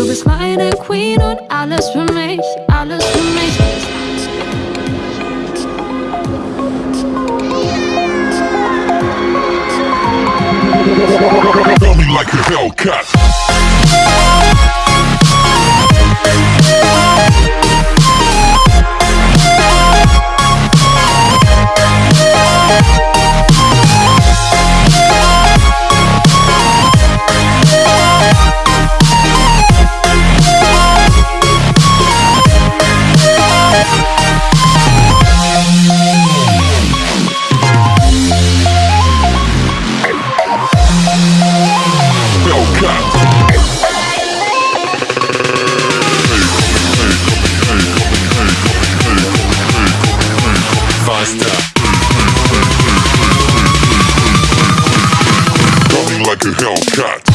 bist meine Queen und alles für mich, alles für mich. Tell me like a. Hellcat. like a Hellcat.